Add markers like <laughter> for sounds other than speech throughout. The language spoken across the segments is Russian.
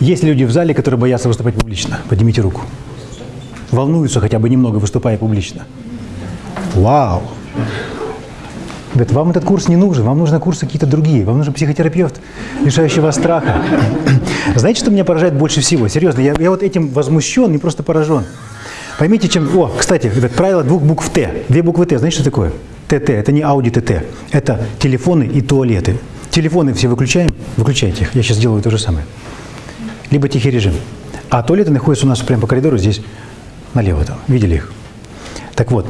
Есть люди в зале, которые боятся выступать публично? Поднимите руку. Волнуются хотя бы немного, выступая публично. Вау! Говорит, вам этот курс не нужен, вам нужны курсы какие-то другие, вам нужен психотерапевт, лишающий вас страха. <clears throat> Знаете, что меня поражает больше всего? Серьезно, я, я вот этим возмущен и просто поражен. Поймите, чем... О, кстати, это правило двух букв Т. Две буквы Т, знаете, что такое? ТТ, это не Audi ТТ, это телефоны и туалеты. Телефоны все выключаем, выключайте их, я сейчас делаю то же самое. Либо тихий режим. А туалеты находятся у нас прямо по коридору здесь, налево там, видели их? Так вот,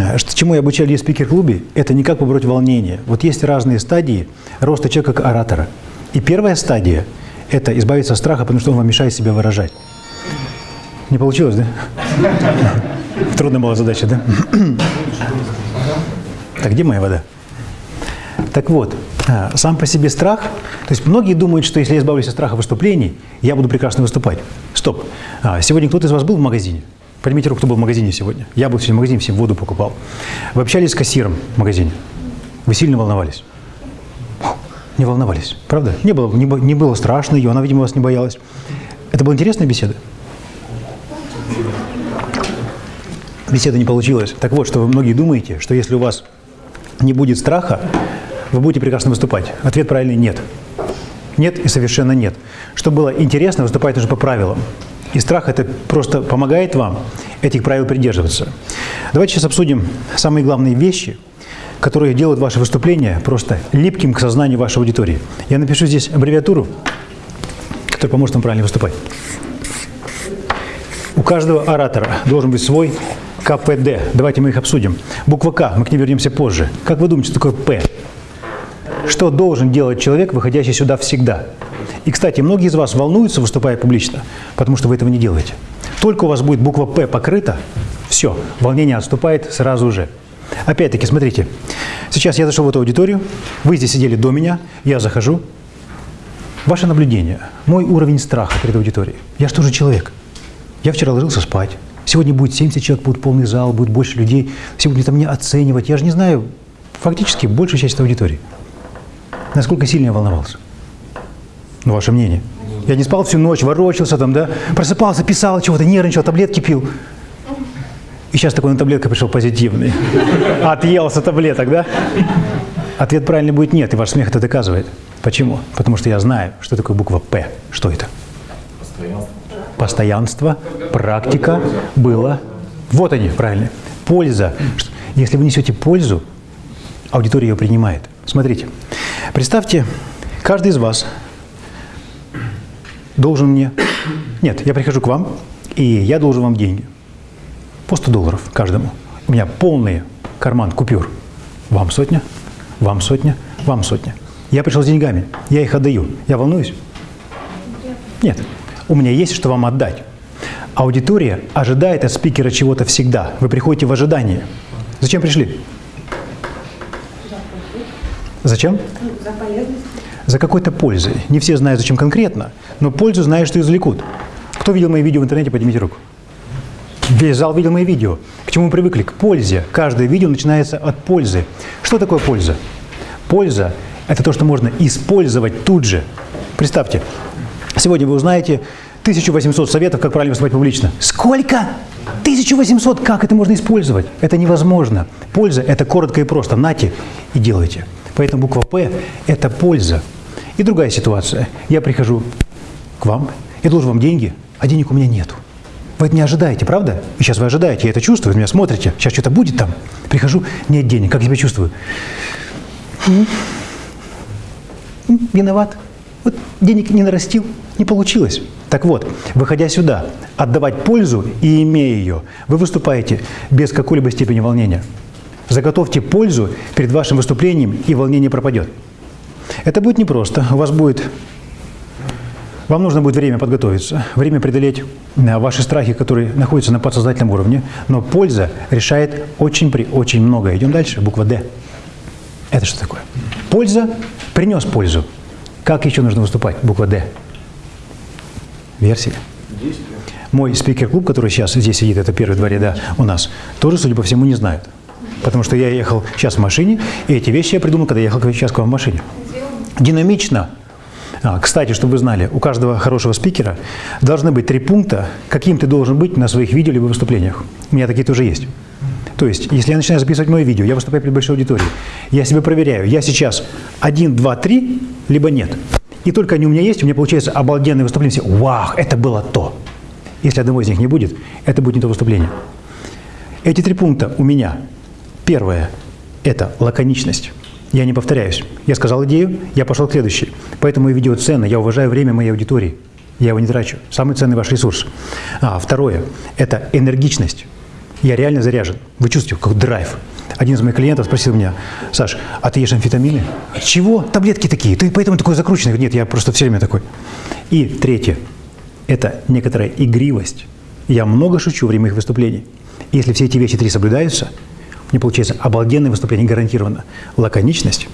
Э, чему я обучали в спикер-клубе, это не как побороть волнение. Вот есть разные стадии роста человека как оратора. И первая стадия – это избавиться от страха, потому что он вам мешает себя выражать. Не получилось, да? <laughs> Трудная была задача, да? <clears throat> Так где моя вода? Так вот, э, сам по себе страх, то есть многие думают, что если я избавлюсь от страха выступлений, я буду прекрасно выступать. Стоп. А, сегодня кто-то из вас был в магазине? Поднимите руку, кто был в магазине сегодня. Я был сегодня в магазине, всем воду покупал. Вы общались с кассиром в магазине? Вы сильно волновались? Не волновались, правда? Не было, не, не было страшно ее, она, видимо, вас не боялась. Это была интересная беседа? Беседа не получилась. Так вот, что вы многие думаете, что если у вас не будет страха, вы будете прекрасно выступать. Ответ правильный – нет. Нет и совершенно нет. Чтобы было интересно, выступать нужно по правилам. И страх это просто помогает вам этих правил придерживаться. Давайте сейчас обсудим самые главные вещи, которые делают ваше выступление просто липким к сознанию вашей аудитории. Я напишу здесь аббревиатуру, которая поможет вам правильно выступать. У каждого оратора должен быть свой КПД. Давайте мы их обсудим. Буква К, мы к ней вернемся позже. Как вы думаете, что такое П? Что должен делать человек, выходящий сюда всегда? И, кстати, многие из вас волнуются, выступая публично, потому что вы этого не делаете. Только у вас будет буква «П» покрыта, все, волнение отступает сразу же. Опять-таки, смотрите, сейчас я зашел в эту аудиторию, вы здесь сидели до меня, я захожу. Ваше наблюдение, мой уровень страха перед аудиторией. Я же тоже человек. Я вчера ложился спать. Сегодня будет 70 человек, будет полный зал, будет больше людей. Сегодня там меня оценивать. Я же не знаю, фактически большую часть аудитории. Насколько сильно я волновался. Ну, ваше мнение. Я не спал всю ночь, ворочался там, да, просыпался, писал чего-то, нервничал, таблетки пил. И сейчас такой на таблетка пришел позитивный. Отъелся таблеток, да? Ответ правильный будет нет, и ваш смех это доказывает. Почему? Потому что я знаю, что такое буква «П». Что это? Постоянство. Постоянство, практика, было. Вот они, правильно. Польза. Если вы несете пользу, аудитория ее принимает. Смотрите, представьте, каждый из вас должен мне... Нет, я прихожу к вам, и я должен вам деньги. По 100 долларов каждому. У меня полный карман купюр. Вам сотня, вам сотня, вам сотня. Я пришел с деньгами, я их отдаю. Я волнуюсь? Нет. У меня есть что вам отдать. Аудитория ожидает от спикера чего-то всегда. Вы приходите в ожидание. Зачем пришли? Зачем? За полезность за какой-то пользой. Не все знают, зачем конкретно, но пользу знают, что извлекут. Кто видел мои видео в интернете, поднимите руку. Весь зал видел мои видео. К чему мы привыкли? К пользе. Каждое видео начинается от пользы. Что такое польза? Польза – это то, что можно использовать тут же. Представьте, сегодня вы узнаете 1800 советов, как правильно выступать публично. Сколько? 1800! Как это можно использовать? Это невозможно. Польза – это коротко и просто. Нате и делайте. Поэтому буква «П» – это польза. И другая ситуация. Я прихожу к вам, я должен вам деньги, а денег у меня нету. Вы это не ожидаете, правда? И сейчас вы ожидаете, я это чувствую, вы меня смотрите. Сейчас что-то будет там. Прихожу, нет денег. Как я себя чувствую? Виноват. Вот денег не нарастил, не получилось. Так вот, выходя сюда, отдавать пользу и имея ее, вы выступаете без какой-либо степени волнения. Заготовьте пользу перед вашим выступлением, и волнение пропадет. Это будет непросто. У вас будет... Вам нужно будет время подготовиться, время преодолеть э, ваши страхи, которые находятся на подсознательном уровне, но польза решает очень при очень много. Идем дальше, буква «Д». Это что такое? Польза принес пользу. Как еще нужно выступать? Буква «Д». Версия. Мой спикер-клуб, который сейчас здесь сидит, это первые два ряда у нас, тоже, судя по всему, не знают. Потому что я ехал сейчас в машине, и эти вещи я придумал, когда ехал сейчас к вам в машине. Динамично. А, кстати, чтобы вы знали, у каждого хорошего спикера должны быть три пункта, каким ты должен быть на своих видео либо выступлениях. У меня такие тоже есть. То есть, если я начинаю записывать мое видео, я выступаю перед большой аудиторией, я себя проверяю, я сейчас один, два, три, либо нет. И только они у меня есть, у меня получается обалденное выступление. Все, вау, это было то. Если одного из них не будет, это будет не то выступление. Эти три пункта у меня. Первое – это лаконичность. Я не повторяюсь. Я сказал идею, я пошел к следующей. Поэтому и видео ценно. Я уважаю время моей аудитории. Я его не трачу. Самый ценный ваш ресурс. А, второе – это энергичность. Я реально заряжен. Вы чувствуете, как драйв. Один из моих клиентов спросил меня, Саш, а ты ешь амфетамины? Чего? Таблетки такие. Ты поэтому такой закрученный? Нет, я просто все время такой. И третье – это некоторая игривость. Я много шучу во время их выступлений. Если все эти вещи три соблюдаются, мне получается обалденное выступление гарантированно. Лаконичность,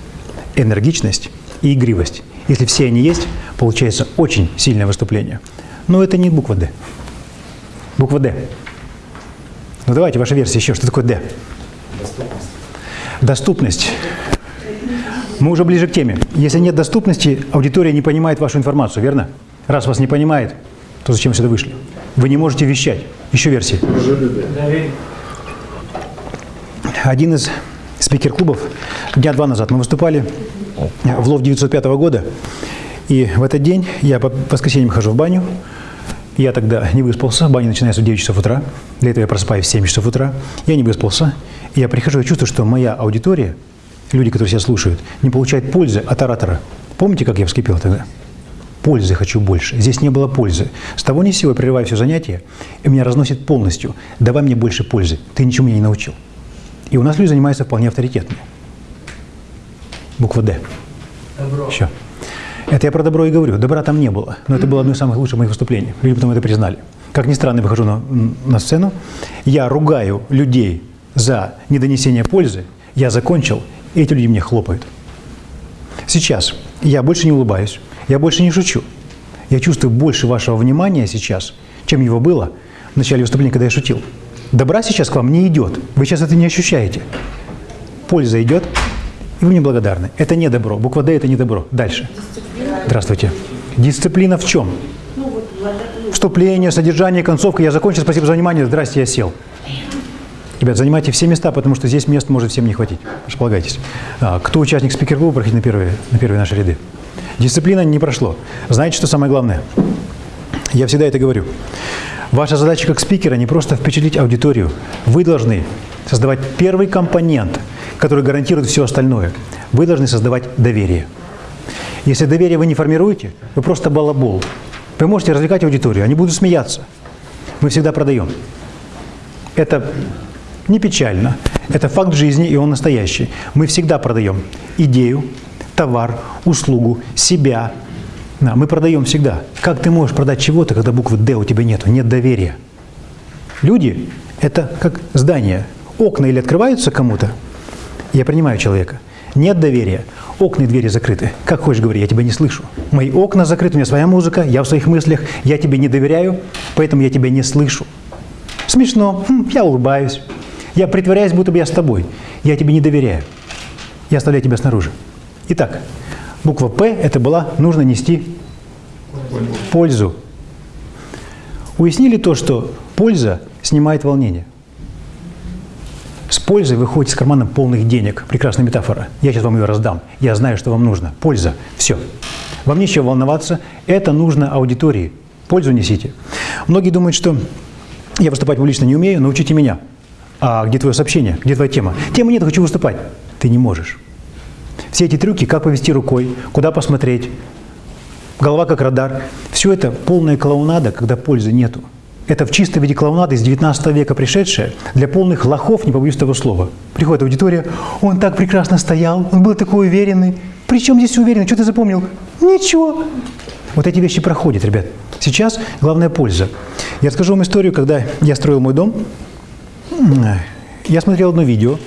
энергичность и игривость. Если все они есть, получается очень сильное выступление. Но это не буква «Д». Буква «Д». Ну давайте, ваша версия еще. Что такое «Д»? Доступность. Доступность. Мы уже ближе к теме. Если нет доступности, аудитория не понимает вашу информацию, верно? Раз вас не понимает, то зачем сюда вышли? Вы не можете вещать. Еще версии. Один из спикер-клубов дня два назад мы выступали в лов 905 года. И в этот день я по воскресеньям хожу в баню. Я тогда не выспался, баня начинается в 9 часов утра. Для этого я просыпаюсь в 7 часов утра. Я не выспался. И я прихожу и чувствую, что моя аудитория, люди, которые себя слушают, не получают пользы от оратора. Помните, как я вскипел тогда? Пользы хочу больше. Здесь не было пользы. С того ни сего я прерываю все занятия, и меня разносит полностью. Давай мне больше пользы. Ты ничему меня не научил. И у нас люди занимаются вполне авторитетными. Буква «Д». Добро. Еще. Это я про добро и говорю. Добра там не было, но это было одно из самых лучших моих выступлений. Люди потом это признали. Как ни странно, я выхожу на, на сцену, я ругаю людей за недонесение пользы, я закончил, и эти люди мне хлопают. Сейчас я больше не улыбаюсь, я больше не шучу. Я чувствую больше вашего внимания сейчас, чем его было в начале выступления, когда я шутил. Добра сейчас к вам не идет. Вы сейчас это не ощущаете. Польза идет, и вы мне благодарны. Это не добро. Буква «Д» – это не добро. Дальше. Дисциплина. Здравствуйте. Дисциплина в чем? Ну, Вступление, содержание, концовка. Я закончил. Спасибо за внимание. Здрасте, я сел. Ребят, занимайте все места, потому что здесь мест может всем не хватить. Располагайтесь. А, кто участник спикер-клуба, проходите на первые, на первые наши ряды. Дисциплина не прошло. Знаете, что самое главное? Я всегда это говорю. Ваша задача как спикера не просто впечатлить аудиторию. Вы должны создавать первый компонент, который гарантирует все остальное. Вы должны создавать доверие. Если доверие вы не формируете, вы просто балабол. Вы можете развлекать аудиторию, они будут смеяться. Мы всегда продаем. Это не печально. Это факт жизни, и он настоящий. Мы всегда продаем идею, товар, услугу, себя. Мы продаем всегда. Как ты можешь продать чего-то, когда буквы «Д» у тебя нет, нет доверия? Люди – это как здание. Окна или открываются кому-то, я принимаю человека. Нет доверия, окна и двери закрыты. Как хочешь говори, я тебя не слышу. Мои окна закрыты, у меня своя музыка, я в своих мыслях, я тебе не доверяю, поэтому я тебя не слышу. Смешно, хм, я улыбаюсь, я притворяюсь, будто бы я с тобой. Я тебе не доверяю, я оставляю тебя снаружи. Итак, буква «П» – это была «нужно нести пользу». Уяснили то, что польза снимает волнение. С пользой выходит с кармана полных денег. Прекрасная метафора. Я сейчас вам ее раздам. Я знаю, что вам нужно. Польза. Все. Вам нечего волноваться. Это нужно аудитории. Пользу несите. Многие думают, что я выступать публично не умею, научите меня. А где твое сообщение? Где твоя тема? Темы нет, хочу выступать. Ты не можешь. Все эти трюки, как повести рукой, куда посмотреть, голова как радар, все это полная клоунада, когда пользы нету. Это в чистом виде клоунады из 19 века пришедшая для полных лохов, не побоюсь этого слова. Приходит аудитория, он так прекрасно стоял, он был такой уверенный. Причем здесь уверенный? Что ты запомнил? Ничего. Вот эти вещи проходят, ребят. Сейчас главная польза. Я расскажу вам историю, когда я строил мой дом. Я смотрел одно видео.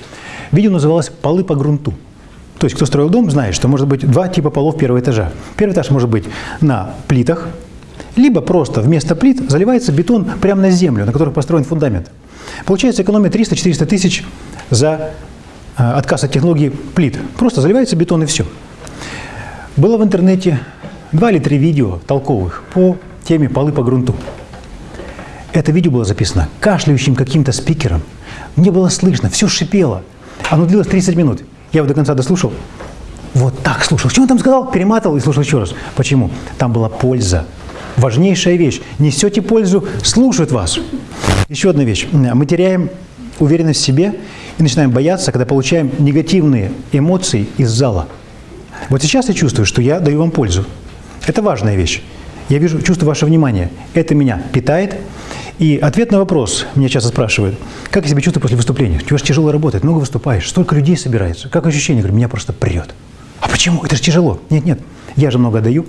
Видео называлось «Полы по грунту». То есть, кто строил дом, знает, что может быть два типа полов первого этажа. Первый этаж может быть на плитах, либо просто вместо плит заливается бетон прямо на землю, на которой построен фундамент. Получается экономия 300-400 тысяч за э, отказ от технологии плит. Просто заливается бетон и все. Было в интернете два или три видео толковых по теме «Полы по грунту». Это видео было записано кашляющим каким-то спикером. Мне было слышно, все шипело. Оно длилось 30 минут. Я его до конца дослушал. Вот так слушал. Что он там сказал? Перематывал и слушал еще раз. Почему? Там была польза. Важнейшая вещь. Несете пользу, слушают вас. Еще одна вещь. Мы теряем уверенность в себе и начинаем бояться, когда получаем негативные эмоции из зала. Вот сейчас я чувствую, что я даю вам пользу. Это важная вещь. Я вижу, чувствую ваше внимание. Это меня питает. И ответ на вопрос меня часто спрашивают, как я себя чувствую после выступления? Чего же тяжело работать, много выступаешь, столько людей собирается. Как ощущение? Говорю, меня просто прет. А почему? Это же тяжело. Нет, нет, я же много даю.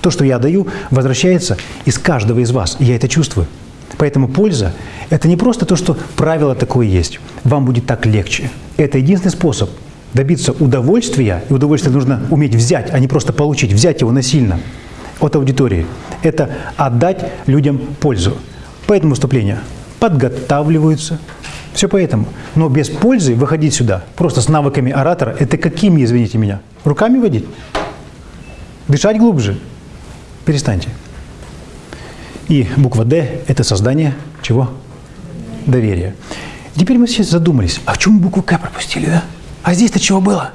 То, что я даю, возвращается из каждого из вас, и я это чувствую. Поэтому польза – это не просто то, что правило такое есть. Вам будет так легче. Это единственный способ добиться удовольствия, и удовольствие нужно уметь взять, а не просто получить, взять его насильно от аудитории. Это отдать людям пользу. Поэтому выступления подготавливаются. Все поэтому. Но без пользы выходить сюда просто с навыками оратора – это какими, извините меня? Руками водить? Дышать глубже? Перестаньте. И буква «Д» – это создание чего? Доверия. Теперь мы сейчас задумались, а в чем букву «К» пропустили, да? А здесь-то чего было?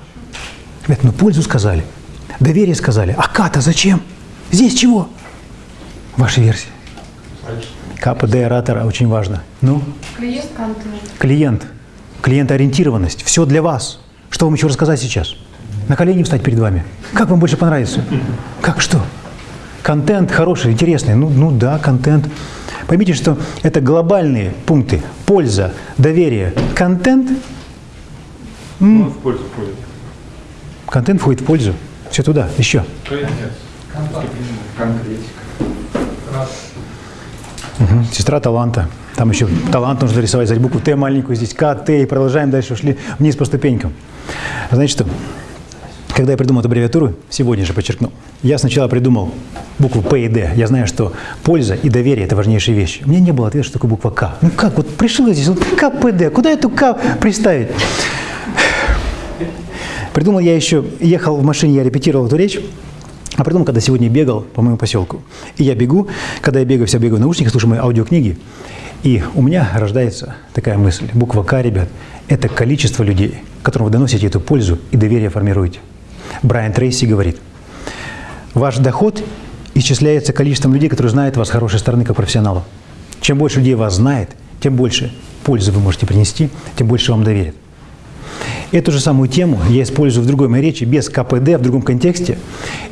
Ребят, ну пользу сказали, доверие сказали. А «К»-то зачем? Здесь чего? Ваша версия. КПД оратора очень важно. Ну? Клиент. Клиент. Клиентоориентированность. Все для вас. Что вам еще рассказать сейчас? На колени встать перед вами. Как вам больше понравится? Как что? Контент хороший, интересный. Ну, ну да, контент. Поймите, что это глобальные пункты. Польза, доверие, контент. Ну, в пользу входит. Контент входит в пользу. Все туда, еще. Конкретика. Угу. Сестра таланта. Там еще талант нужно рисовать, взять букву Т маленькую, здесь К, Т, и продолжаем дальше, ушли вниз по ступенькам. Что? Когда я придумал эту аббревиатуру, сегодня же подчеркну, я сначала придумал букву П и Д. Я знаю, что польза и доверие – это важнейшие вещи. У меня не было ответа, что такое буква К. Ну как, вот пришла здесь, вот Д, куда эту К приставить? Придумал я еще, ехал в машине, я репетировал эту речь, а придумал, когда сегодня бегал по моему поселку. И я бегу, когда я бегаю, все бегаю в наушниках, слушаю мои аудиокниги, и у меня рождается такая мысль, буква К, ребят, это количество людей, которым вы доносите эту пользу и доверие формируете. Брайан Трейси говорит, ваш доход исчисляется количеством людей, которые знают вас с хорошей стороны как профессионала. Чем больше людей вас знает, тем больше пользы вы можете принести, тем больше вам доверят. Эту же самую тему я использую в другой моей речи, без КПД, в другом контексте.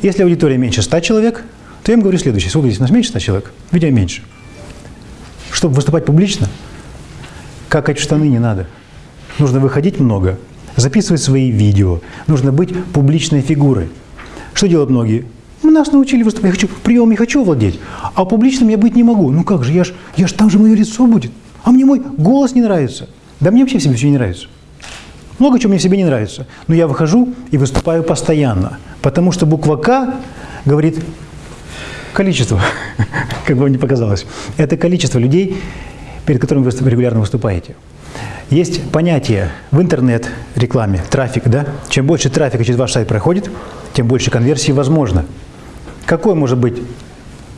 Если аудитория меньше 100 человек, то я им говорю следующее. Сколько здесь у нас меньше 100 человек? Видео меньше. Чтобы выступать публично, какать штаны не надо. Нужно выходить много, записывать свои видео. Нужно быть публичной фигурой. Что делают многие? Мы нас научили выступать. Я хочу, прием не хочу владеть, а публичным я быть не могу. Ну как же, я ж, я ж там же мое лицо будет. А мне мой голос не нравится. Да мне вообще в себе все не нравится. Много чего мне в себе не нравится. Но я выхожу и выступаю постоянно. Потому что буква «К» говорит количество, <laughs> как бы вам не показалось. Это количество людей, перед которыми вы регулярно выступаете. Есть понятие в интернет-рекламе, трафик, да? Чем больше трафика через ваш сайт проходит, тем больше конверсии возможно. Какой может быть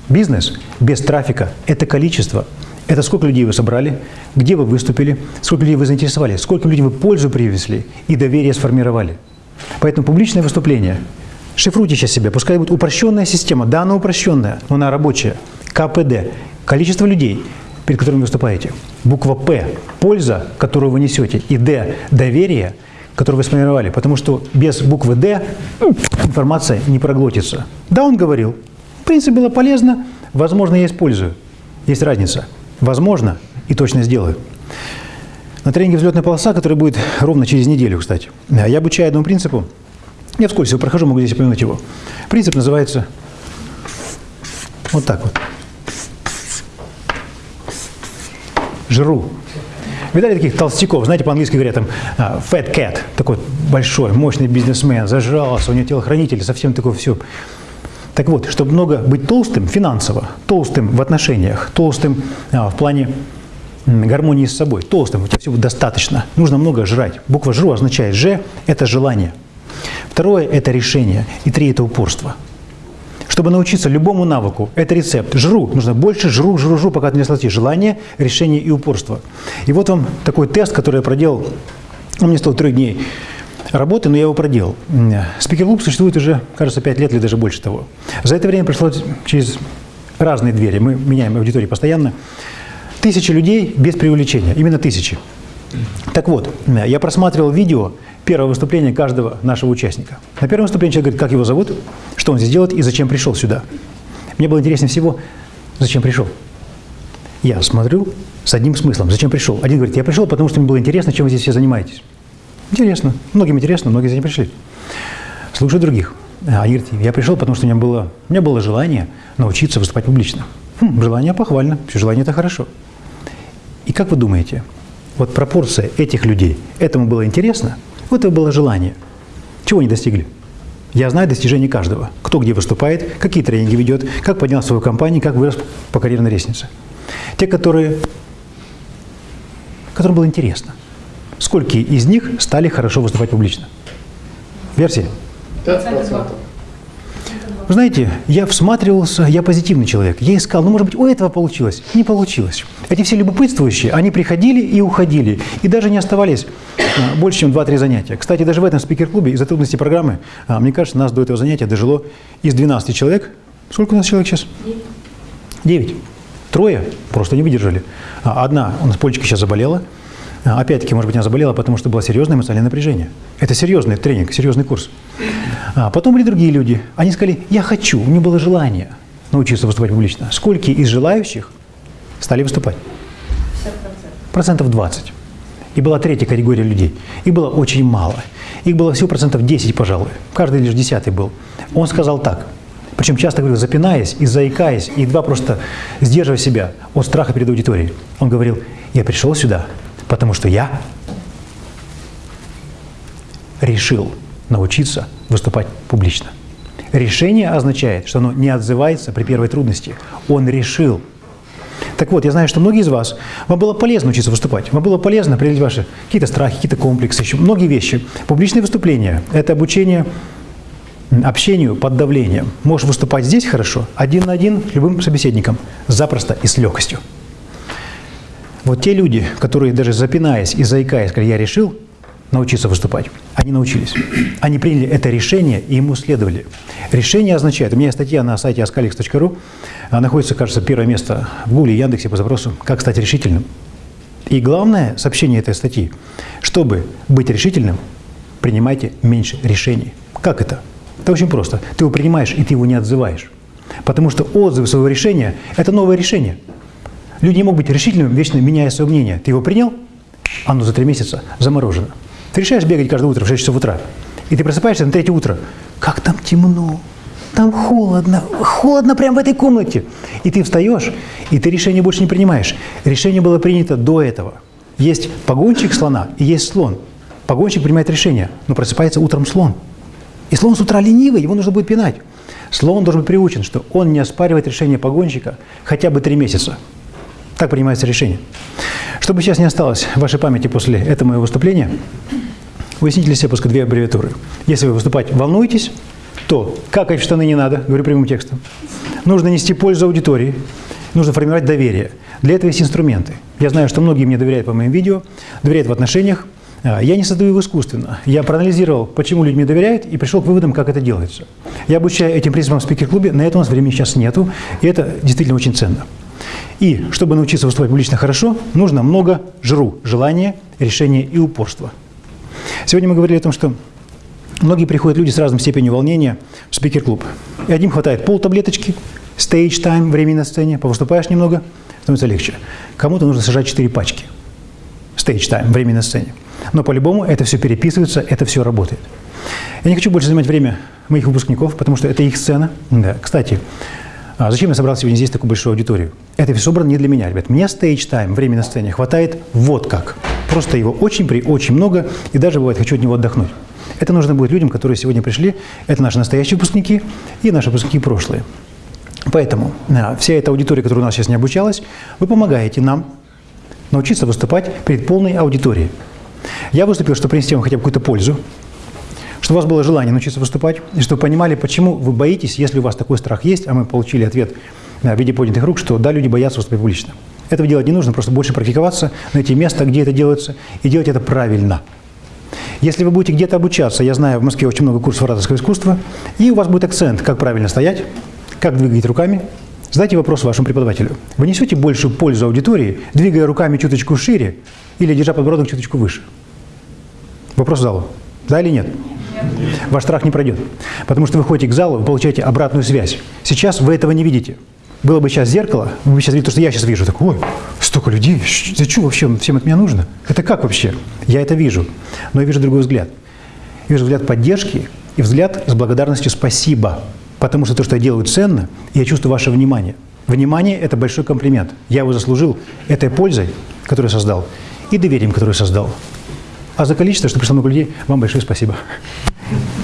бизнес без трафика? Это количество. Это сколько людей вы собрали, где вы выступили, сколько людей вы заинтересовали, сколько людей вы пользу привезли и доверие сформировали. Поэтому публичное выступление. Шифруйте сейчас себя, пускай будет упрощенная система. Да, она упрощенная, но она рабочая. КПД. Количество людей, перед которыми выступаете. Буква П – польза, которую вы несете. И Д – доверие, которое вы сформировали. Потому что без буквы Д информация не проглотится. Да, он говорил. В принципе, было полезно. Возможно, я использую. Есть разница. Возможно, и точно сделаю. На тренинге «Взлетная полоса», который будет ровно через неделю, кстати, я обучаю одному принципу. Я вскользь его прохожу, могу здесь упомянуть его. Принцип называется вот так вот. Жру. Видали таких толстяков? Знаете, по-английски говорят там а, fat cat, такой большой, мощный бизнесмен, зажрался, у него телохранитель, совсем такое все. Так вот, чтобы много быть толстым финансово, толстым в отношениях, толстым а, в плане гармонии с собой, толстым, у тебя всего достаточно, нужно много жрать. Буква «жру» означает «ж» – это желание. Второе – это решение. И три – это упорство. Чтобы научиться любому навыку, это рецепт. Жру, нужно больше, жру, жру, жру, пока не слоти. Желание, решение и упорство. И вот вам такой тест, который я проделал. Он мне стоил трех дней работы, но я его проделал. Спикер-клуб существует уже, кажется, пять лет или даже больше того. За это время пришло через разные двери, мы меняем аудиторию постоянно, тысячи людей без преувеличения, именно тысячи. Так вот, я просматривал видео первого выступления каждого нашего участника. На первом выступлении человек говорит, как его зовут, что он здесь делает и зачем пришел сюда. Мне было интереснее всего, зачем пришел. Я смотрю с одним смыслом, зачем пришел. Один говорит, я пришел, потому что мне было интересно, чем вы здесь все занимаетесь. Интересно. Многим интересно, многие за ним пришли. Слушаю других. А, говорят, я пришел, потому что у меня было, у меня было желание научиться выступать публично. Хм, желание похвально, желание – это хорошо. И как вы думаете, вот пропорция этих людей, этому было интересно, вот это было желание. Чего они достигли? Я знаю достижения каждого. Кто где выступает, какие тренинги ведет, как поднял свою компанию, как вырос по карьерной лестнице. Те, которые, которым было интересно. Сколько из них стали хорошо выступать публично? Версии? 5%. Вы знаете, я всматривался, я позитивный человек. Я искал, ну, может быть, у этого получилось. Не получилось. Эти все любопытствующие, они приходили и уходили. И даже не оставались а, больше, чем 2-3 занятия. Кстати, даже в этом спикер-клубе из-за трудностей программы, а, мне кажется, нас до этого занятия дожило из 12 человек. Сколько у нас человек сейчас? 9. Трое просто не выдержали. А, Одна у нас Полечка сейчас заболела. А, Опять-таки, может быть, она заболела, потому что было серьезное эмоциональное напряжение. Это серьезный тренинг, серьезный курс. А потом были другие люди. Они сказали, я хочу, у меня было желание научиться выступать публично. Сколько из желающих стали выступать? Процентов 20. И была третья категория людей. Их было очень мало. Их было всего процентов 10, пожалуй. Каждый лишь десятый был. Он сказал так. Причем часто говорил, запинаясь и заикаясь, и едва просто сдерживая себя от страха перед аудиторией. Он говорил, я пришел сюда, потому что я решил научиться выступать публично. Решение означает, что оно не отзывается при первой трудности. Он решил. Так вот, я знаю, что многие из вас, вам было полезно учиться выступать, вам было полезно преодолеть ваши какие-то страхи, какие-то комплексы, еще многие вещи. Публичные выступления – это обучение общению под давлением. Можешь выступать здесь хорошо, один на один любым собеседником, запросто и с легкостью. Вот те люди, которые даже запинаясь и заикаясь, сказали, я решил научиться выступать, они научились. Они приняли это решение и ему следовали. Решение означает, у меня статья на сайте ascalix.ru, а, находится, кажется, первое место в Гугле Яндексе по запросу «Как стать решительным». И главное сообщение этой статьи, чтобы быть решительным, принимайте меньше решений. Как это? Это очень просто. Ты его принимаешь, и ты его не отзываешь. Потому что отзыв своего решения – это новое решение. Люди не могут быть решительными, вечно меняя свое мнение. Ты его принял, оно за три месяца заморожено. Ты решаешь бегать каждое утро в 6 часов утра, и ты просыпаешься на третье утро. Как там темно, там холодно, холодно прямо в этой комнате. И ты встаешь, и ты решение больше не принимаешь. Решение было принято до этого. Есть погонщик слона и есть слон. Погонщик принимает решение, но просыпается утром слон. И слон с утра ленивый, его нужно будет пинать. Слон должен быть приучен, что он не оспаривает решение погонщика хотя бы три месяца. Так принимается решение. Чтобы сейчас не осталось в вашей памяти после этого моего выступления, уясните для себя пускай две аббревиатуры. Если вы выступать волнуетесь, то какать в штаны не надо, говорю прямым текстом. Нужно нести пользу аудитории, нужно формировать доверие. Для этого есть инструменты. Я знаю, что многие мне доверяют по моим видео, доверяют в отношениях. А, Я не создаю их искусственно. Я проанализировал, почему люди мне доверяют, и пришел к выводам, как это делается. Я обучаю этим принципам в спикер-клубе, на это у нас времени сейчас нету, и это действительно очень ценно. И чтобы научиться выступать публично хорошо, нужно много жру, желания, решения и упорства. Сегодня мы говорили о том, что многие приходят люди с разной степенью волнения в спикер-клуб. И одним хватает пол таблеточки, stage time, времени на сцене, повыступаешь немного, становится легче. Кому-то нужно сажать 4 пачки. Stage time, время на сцене. Но по-любому это все переписывается, это все работает. Я не хочу больше занимать время моих выпускников, потому что это их сцена. Да. Кстати, а зачем я собрал сегодня здесь такую большую аудиторию? Это все собрано не для меня, ребят. Мне time, время на сцене хватает вот как. Просто его очень, при, очень много, и даже бывает, хочу от него отдохнуть. Это нужно будет людям, которые сегодня пришли. Это наши настоящие выпускники и наши выпускники прошлые. Поэтому а, вся эта аудитория, которая у нас сейчас не обучалась, вы помогаете нам научиться выступать перед полной аудиторией. Я выступил, чтобы принести вам хотя бы какую-то пользу, чтобы у вас было желание научиться выступать, и чтобы понимали, почему вы боитесь, если у вас такой страх есть, а мы получили ответ да, в виде поднятых рук, что да, люди боятся выступать публично. Этого делать не нужно, просто больше практиковаться, найти место, где это делается, и делать это правильно. Если вы будете где-то обучаться, я знаю, в Москве очень много курсов ораторского искусства, и у вас будет акцент, как правильно стоять, как двигать руками, задайте вопрос вашему преподавателю. Вы несете большую пользу аудитории, двигая руками чуточку шире или держа подбородок чуточку выше? Вопрос залу. Да или нет? Ваш страх не пройдет. Потому что вы ходите к залу, вы получаете обратную связь. Сейчас вы этого не видите. Было бы сейчас зеркало, вы бы сейчас видели то, что я сейчас вижу. Так, ой, столько людей, что вообще всем от меня нужно? Это как вообще? Я это вижу. Но я вижу другой взгляд. Я вижу взгляд поддержки и взгляд с благодарностью «спасибо». Потому что то, что я делаю, ценно, и я чувствую ваше внимание. Внимание – это большой комплимент. Я его заслужил этой пользой, которую создал, и доверием, которое создал. А за количество, что пришло много людей, вам большое спасибо. Thank <laughs> you.